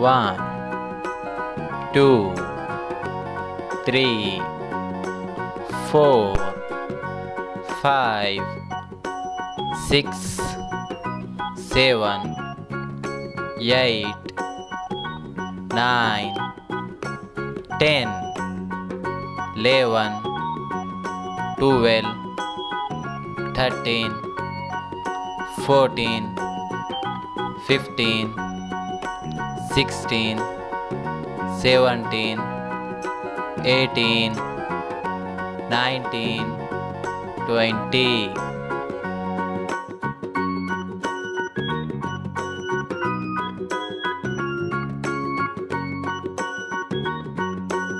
one two three four five six seven eight nine ten eleven twelve thirteen fourteen fifteen sixteen seventeen eighteen nineteen twenty